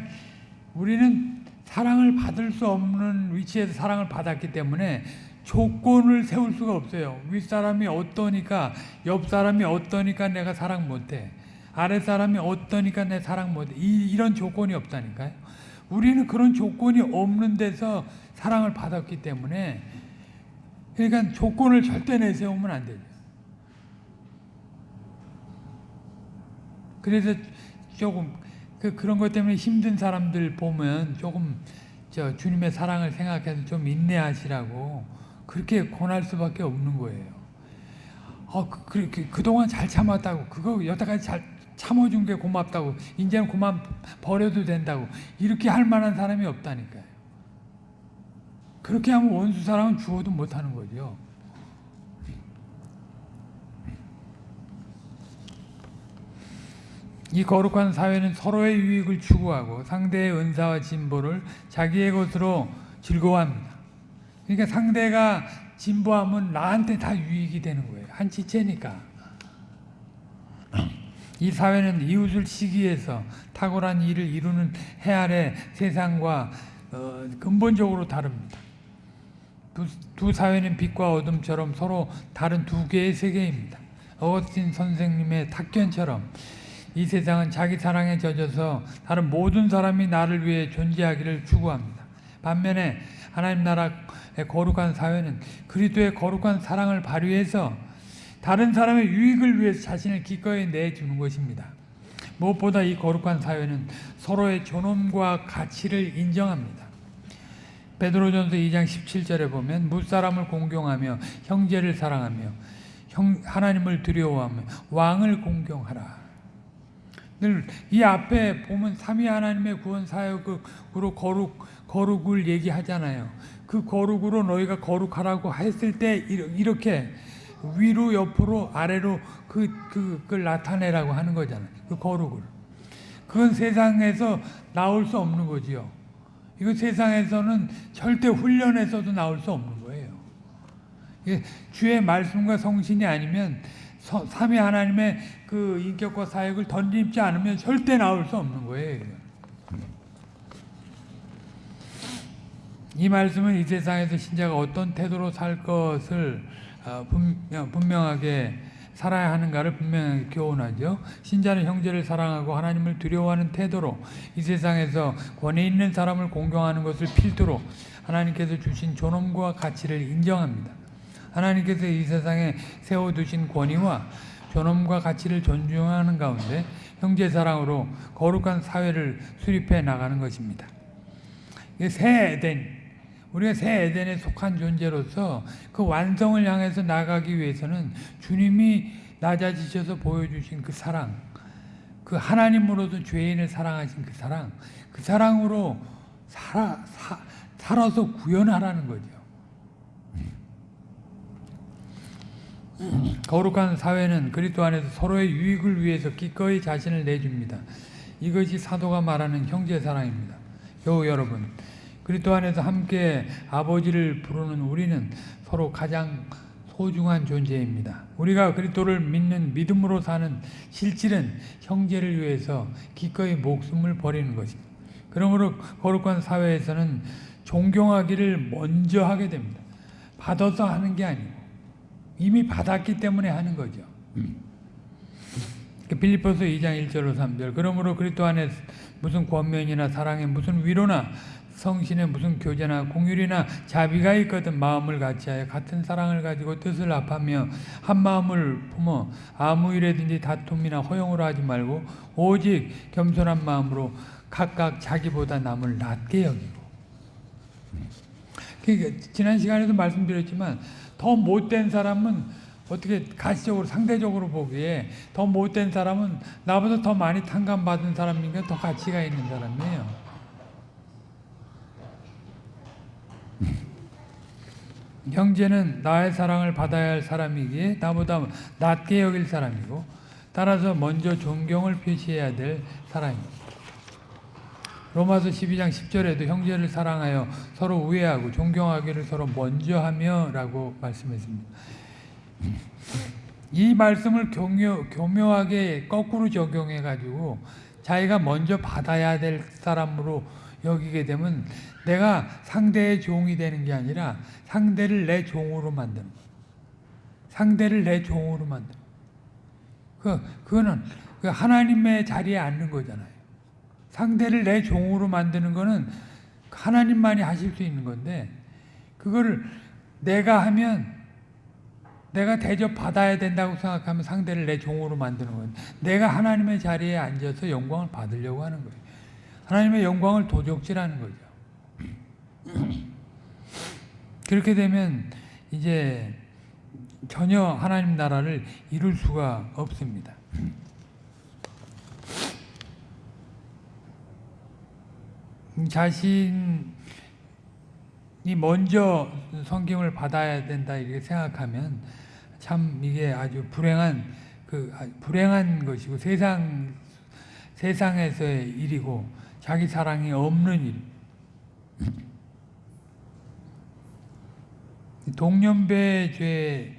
우리는 사랑을 받을 수 없는 위치에서 사랑을 받았기 때문에 조건을 세울 수가 없어요. 윗사람이 어떠니까 옆사람이 어떠니까 내가 사랑 못해. 아랫사람이 어떠니까 내 사랑 못해. 이, 이런 조건이 없다니까요. 우리는 그런 조건이 없는 데서 사랑을 받았기 때문에 그러니까 조건을 절대 내세우면 안 되죠. 그래서 조금 그 그런 것 때문에 힘든 사람들 보면 조금 저 주님의 사랑을 생각해서 좀 인내하시라고 그렇게 권할 수밖에 없는 거예요. 어, 그, 그, 그 그동안 잘 참았다고, 그거 여태까지 잘 참아준 게 고맙다고, 이제는 그만 버려도 된다고, 이렇게 할 만한 사람이 없다니까요. 그렇게 하면 원수 사랑은 주어도 못하는 거죠. 이 거룩한 사회는 서로의 유익을 추구하고 상대의 은사와 진보를 자기의 것으로 즐거워합니다. 그러니까 상대가 진보하면 나한테 다 유익이 되는 거예요. 한 지체니까. 이 사회는 이웃을 시기해서 탁월한 일을 이루는 해 아래 세상과 어, 근본적으로 다릅니다. 두, 두 사회는 빛과 어둠처럼 서로 다른 두 개의 세계입니다. 어거스틴 선생님의 탁견처럼 이 세상은 자기 사랑에 젖어서 다른 모든 사람이 나를 위해 존재하기를 추구합니다. 반면에 하나님 나라의 거룩한 사회는 그리스도의 거룩한 사랑을 발휘해서 다른 사람의 유익을 위해서 자신을 기꺼이 내주는 것입니다. 무엇보다 이 거룩한 사회는 서로의 존엄과 가치를 인정합니다. 베드로전서 2장 17절에 보면 무사람을 공경하며 형제를 사랑하며 형, 하나님을 두려워하며 왕을 공경하라. 늘 이 앞에 보면 삼위 하나님의 구원 사역으로 거룩 거룩을 얘기하잖아요. 그 거룩으로 너희가 거룩하라고 했을 때 이렇게 위로 옆으로 아래로 그, 그, 그걸 나타내라고 하는 거잖아요. 그 거룩을. 그건 세상에서 나올 수 없는 거지요. 이거 세상에서는 절대 훈련에서도 나올 수 없는 거예요. 주의 말씀과 성신이 아니면 삼위 하나님의 그 인격과 사역을 던집지 않으면 절대 나올 수 없는 거예요. 이 말씀은 이 세상에서 신자가 어떤 태도로 살 것을 어, 분명 하게 살아야 하는가를 분명하게 교훈하죠. 신자는 형제를 사랑하고 하나님을 두려워하는 태도로 이 세상에서 권위 있는 사람을 공경하는 것을 필두로 하나님께서 주신 존엄과 가치를 인정합니다. 하나님께서 이 세상에 세워두신 권위와 존엄과 가치를 존중하는 가운데 형제 사랑으로 거룩한 사회를 수립해 나가는 것입니다. 새 에덴, 우리가 새 에덴에 속한 존재로서 그 완성을 향해서 나가기 위해서는 주님이 낮아지셔서 보여주신 그 사랑, 그 하나님으로도 죄인을 사랑하신 그 사랑, 그 사랑으로 살아, 사, 살아서 구현하라는 거죠. 거룩한 사회는 그리스도 안에서 서로의 유익을 위해서 기꺼이 자신을 내줍니다. 이것이 사도가 말하는 형제 사랑입니다. 여 여러분, 그리스도 안에서 함께 아버지를 부르는 우리는 서로 가장 소중한 존재입니다. 우리가 그리스도를 믿는 믿음으로 사는 실질은 형제를 위해서 기꺼이 목숨을 버리는 것입니다. 그러므로 거룩한 사회에서는 존경하기를 먼저 하게 됩니다. 받아서 하는 게 아니고 이미 받았기 때문에 하는 거죠. 빌립보서 2장 1절로 3절 그러므로 그리스도 안에 무슨 권면이나 사랑에 무슨 위로나 성신에 무슨 교제나 공율이나 자비가 있거든 마음을 같이하여 같은 사랑을 가지고 뜻을 합하며 한 마음을 품어 아무 일에든지 다툼이나 허용으로 하지 말고 오직 겸손한 마음으로 각각 자기보다 남을 낮게 여기고 그러니까 지난 시간에도 말씀드렸지만 더 못된 사람은 어떻게 가시적으로 상대적으로 보기에 더 못된 사람은 나보다 더 많이 탕감받은 사람이니까 더 가치가 있는 사람이에요. 형제는 나의 사랑을 받아야 할 사람이기에 나보다 낮게 여길 사람이고 따라서 먼저 존경을 표시해야 될 사람입니다. 로마서 12장 10절에도 형제를 사랑하여 서로 우애하고 존경하기를 서로 먼저 하며 라고 말씀했습니다. 이 말씀을 교묘, 교묘하게 거꾸로 적용해 가지고 자기가 먼저 받아야 될 사람으로 여기게 되면 내가 상대의 종이 되는 게 아니라 상대를 내 종으로 만드는. 상대를 내 종으로 만드는 그, 그거는 그 하나님의 자리에 앉는 거잖아요. 상대를 내 종으로 만드는 거는 하나님만이 하실 수 있는 건데, 그거를 내가 하면 내가 대접 받아야 된다고 생각하면 상대를 내 종으로 만드는 거예요. 내가 하나님의 자리에 앉아서 영광을 받으려고 하는 거예요. 하나님의 영광을 도적질하는 거죠. (clears throat) 그렇게 되면 이제 전혀 하나님 나라를 이룰 수가 없습니다. (clears throat) 자신이 먼저 성경을 받아야 된다 이렇게 생각하면 참 이게 아주 불행한 그 불행한 것이고 세상 세상에서의 일이고 자기 사랑이 없는 일. (clears throat) 동년배 죄에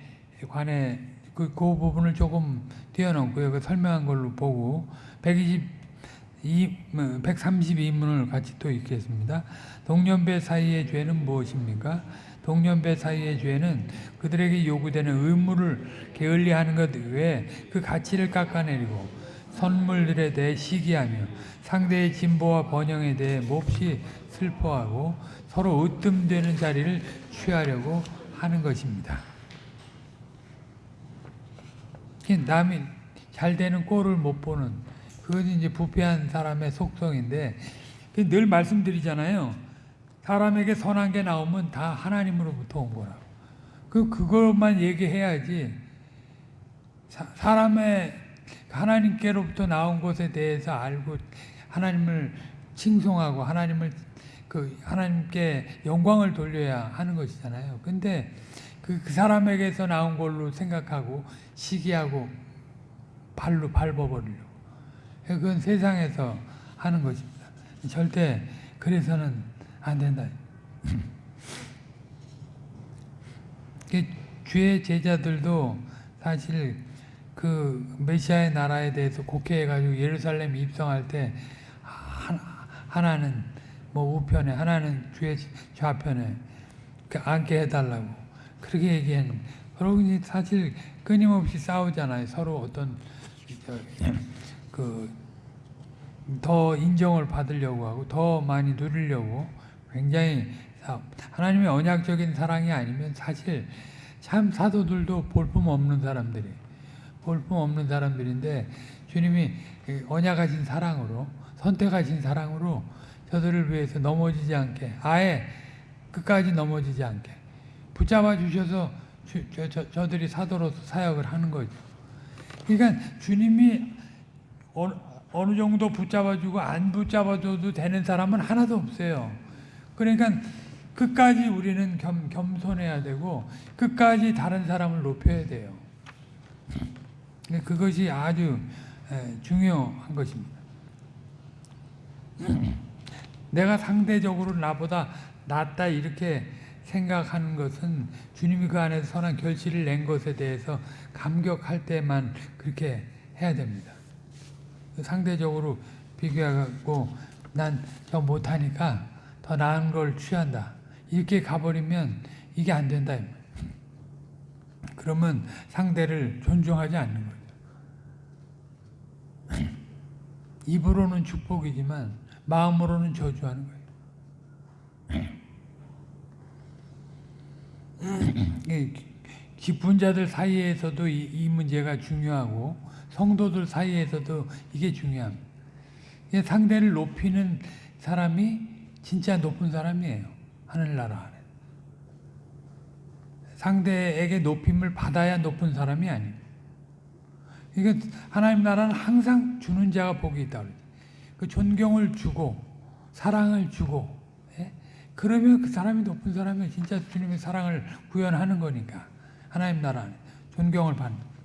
관해 그, 그 부분을 조금 띄워놓고요. 그 설명한 걸로 보고 122, 132문을 같이 또 읽겠습니다. 동년배 사이의 죄는 무엇입니까? 동년배 사이의 죄는 그들에게 요구되는 의무를 게을리하는 것 외에 그 가치를 깎아내리고 선물들에 대해 시기하며 상대의 진보와 번영에 대해 몹시 슬퍼하고 서로 으뜸되는 자리를 취하려고 하는 것입니다. 남이 잘 되는 꼴을 못 보는 그것이 이제 부패한 사람의 속성인데 늘 말씀드리잖아요. 사람에게 선한 게 나오면 다 하나님으로부터 온 거라고. 그 그것만 얘기해야지. 사, 사람의 하나님께로부터 나온 것에 대해서 알고 하나님을 칭송하고 하나님을 그 하나님께 영광을 돌려야 하는 것이잖아요. 근데 그, 그 사람에게서 나온 걸로 생각하고 시기하고 발로 밟아버리려고. 그건 세상에서 하는 것입니다. 절대 그래서는 안 된다. (laughs) 주의 제자들도 사실 그 메시아의 나라에 대해서 곡해해가지고 예루살렘 입성할 때 하나는 뭐 우편에 하나는 주의 좌편에 앉게 해달라고 그렇게 얘기했는데 그러고 사실 끊임없이 싸우잖아요. 서로 어떤 그 더 인정을 받으려고 하고 더 많이 누리려고 굉장히 하나님의 언약적인 사랑이 아니면 사실 참 사도들도 볼품 없는 사람들이 볼품 없는 사람들인데 주님이 언약하신 사랑으로 선택하신 사랑으로 저들을 위해서 넘어지지 않게 아예 끝까지 넘어지지 않게 붙잡아 주셔서 주, 저, 저, 저들이 사도로서 사역을 하는 거죠. 그러니까 주님이 어느, 어느 정도 붙잡아주고 안 붙잡아줘도 되는 사람은 하나도 없어요. 그러니까 끝까지 우리는 겸, 겸손해야 되고 끝까지 다른 사람을 높여야 돼요. 그것이 아주 중요한 것입니다. 내가 상대적으로 나보다 낫다 이렇게 생각하는 것은 주님이 그 안에서 선한 결실을 낸 것에 대해서 감격할 때만 그렇게 해야 됩니다. 상대적으로 비교하고 난 저 못하니까 더 나은 걸 취한다. 이렇게 가버리면 이게 안 된다. 그러면 상대를 존중하지 않는 거죠. (clears throat) 입으로는 축복이지만 마음으로는 저주하는 거예요. 기쁜 자들 사이에서도 이, 이, 문제가 중요하고 성도들 사이에서도 이게 중요합니다. 상대를 높이는 사람이 진짜 높은 사람이에요. 하늘나라 안에. 상대에게 높임을 받아야 높은 사람이 아니에요. 이게 하나님 나라는 항상 주는 자가 복이 있다. 그 존경을 주고 사랑을 주고 예? 그러면 그 사람이 높은 사람이 진짜 주님의 사랑을 구현하는 거니까 하나님 나라 안에 존경을 받는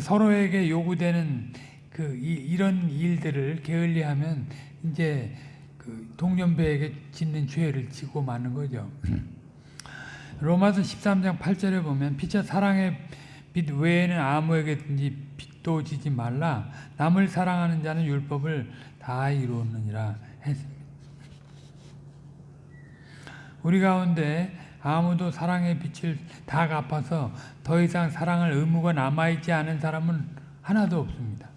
서로에게 요구되는 그 이, 런 일들을 게을리하면 이제 그 동년배에게 짓는 죄를 지고 마는 거죠. 로마서 13장 8절에 보면 피차 사랑의 빛 외에는 아무에게든지 빛도 지지 말라 남을 사랑하는 자는 율법을 다 이루었느니라 했습니다. 우리 가운데 아무도 사랑의 빛을 다 갚아서 더 이상 사랑할 의무가 남아있지 않은 사람은 하나도 없습니다.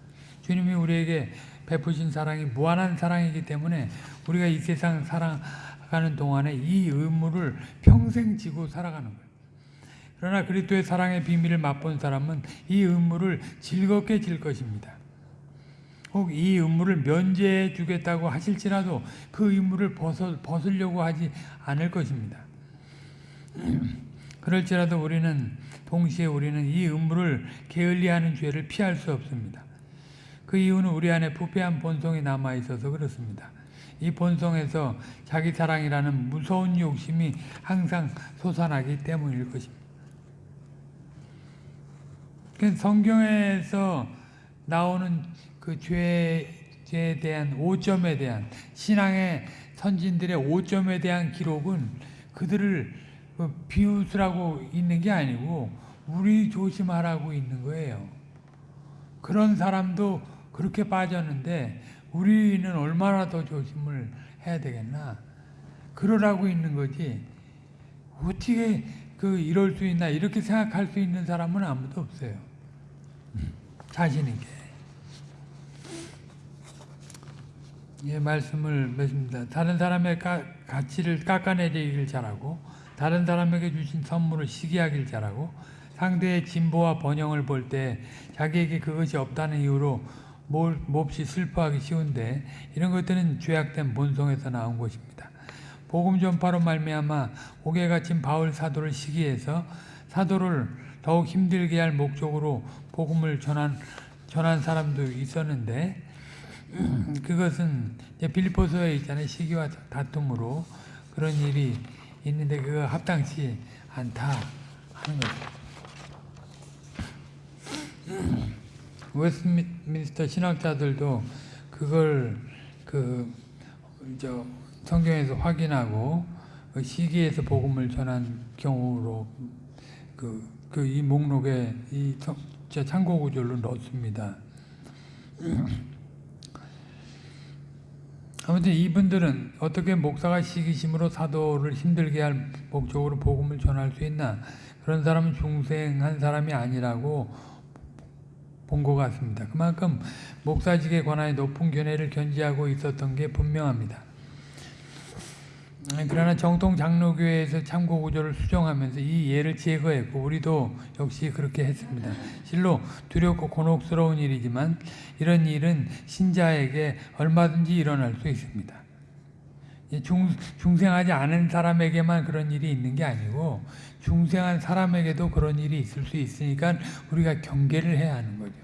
주님이 우리에게 베푸신 사랑이 무한한 사랑이기 때문에 우리가 이 세상 살아가는 동안에 이 의무를 평생 지고 살아가는 거예요. 그러나 그리스도의 사랑의 비밀을 맛본 사람은 이 의무를 즐겁게 질 것입니다. 혹 이 의무를 면제해 주겠다고 하실지라도 그 의무를 벗어, 벗으려고 하지 않을 것입니다. (clears throat) 그럴지라도 우리는 동시에 우리는 이 의무를 게을리하는 죄를 피할 수 없습니다. 그 이유는 우리 안에 부패한 본성이 남아 있어서 그렇습니다. 이 본성에서 자기 사랑이라는 무서운 욕심이 항상 솟아나기 때문일 것입니다. 그 성경에서 나오는 그 죄에 대한 오점에 대한 신앙의 선진들의 오점에 대한 기록은 그들을 그 비웃으라고 있는 게 아니고 우리 조심하라고 있는 거예요. 그런 사람도 그렇게 빠졌는데 우리는 얼마나 더 조심을 해야 되겠나? 그러라고 있는 거지. 어떻게 그 이럴 수 있나 이렇게 생각할 수 있는 사람은 아무도 없어요. 자신 있게. 예, 말씀을 맺습니다. 다른 사람의 가, 가치를 깎아내리길 잘하고 다른 사람에게 주신 선물을 시기하길 잘하고 상대의 진보와 번영을 볼 때 자기에게 그것이 없다는 이유로 뭘, 몹시 슬퍼하기 쉬운데 이런 것들은 죄악된 본성에서 나온 것입니다. 복음 전파로 말미암아 옥에 갇힌 바울 사도를 시기해서 사도를 더욱 힘들게 할 목적으로 복음을 전한 전한 사람도 있었는데 (clears throat) 그것은 빌리포스에 있잖아요 시기와 다툼으로 그런 일이 있는데 그거 합당치 않다 하는 거죠. (clears throat) 웨스트민스터 신학자들도 그걸 그 저 성경에서 확인하고 그 시기에서 복음을 전한 경우로 그 그 이 목록에 이 참고 구절로 넣습니다. (clears throat) 아무튼 이분들은 어떻게 목사가 시기심으로 사도를 힘들게 할 목적으로 복음을 전할 수 있나? 그런 사람은 중생한 사람이 아니라고 본 것 같습니다. 그만큼 목사직에 관하여 높은 견해를 견지하고 있었던 게 분명합니다. 그러나 정통 장로교회에서 참고 구조를 수정하면서 이 예를 제거했고 우리도 역시 그렇게 했습니다. 실로 두렵고 곤혹스러운 일이지만 이런 일은 신자에게 얼마든지 일어날 수 있습니다. 중, 중생하지 않은 사람에게만 그런 일이 있는 게 아니고 중생한 사람에게도 그런 일이 있을 수 있으니까 우리가 경계를 해야 하는 거죠.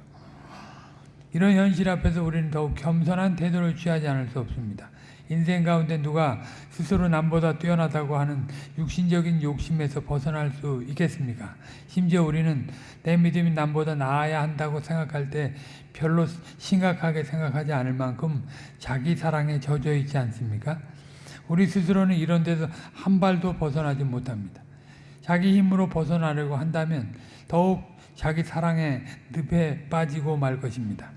이런 현실 앞에서 우리는 더욱 겸손한 태도를 취하지 않을 수 없습니다. 인생 가운데 누가 스스로 남보다 뛰어나다고 하는 육신적인 욕심에서 벗어날 수 있겠습니까? 심지어 우리는 내 믿음이 남보다 나아야 한다고 생각할 때 별로 심각하게 생각하지 않을 만큼 자기 사랑에 젖어 있지 않습니까? 우리 스스로는 이런 데서 한 발도 벗어나지 못합니다. 자기 힘으로 벗어나려고 한다면 더욱 자기 사랑의 늪에 빠지고 말 것입니다.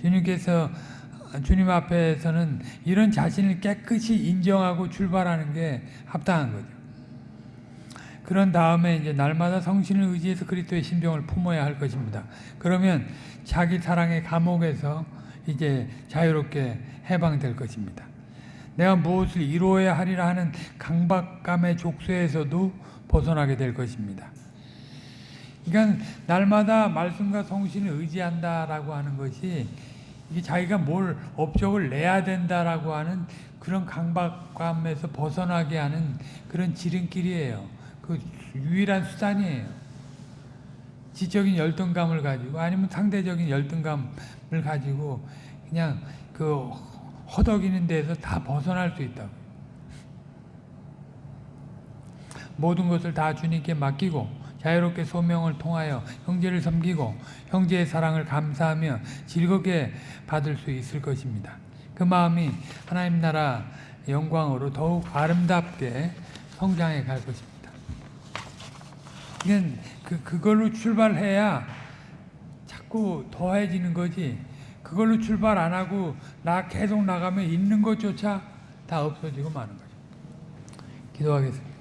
주님께서 주님 앞에서는 이런 자신을 깨끗이 인정하고 출발하는 게 합당한 거죠. 그런 다음에 이제 날마다 성신을 의지해서 그리스도의 심정을 품어야 할 것입니다. 그러면 자기 사랑의 감옥에서 이제 자유롭게 해방될 것입니다. 내가 무엇을 이루어야 하리라 하는 강박감의 족쇄에서도 벗어나게 될 것입니다. 그러니까 날마다 말씀과 성신을 의지한다라고 하는 것이 이게 자기가 뭘 업적을 내야 된다라고 하는 그런 강박감에서 벗어나게 하는 그런 지름길이에요. 그 유일한 수단이에요. 지적인 열등감을 가지고 아니면 상대적인 열등감을 가지고 그냥 그 허덕이는 데서 다 벗어날 수 있다고. 모든 것을 다 주님께 맡기고 자유롭게 소명을 통하여 형제를 섬기고 형제의 사랑을 감사하며 즐겁게 받을 수 있을 것입니다. 그 마음이 하나님 나라 영광으로 더욱 아름답게 성장해 갈 것입니다. 그, 그걸로 출발해야 자꾸 더해지는 거지. 그걸로 출발 안 하고 나 계속 나가면 있는 것조차 다 없어지고 마는 거죠. 기도하겠습니다.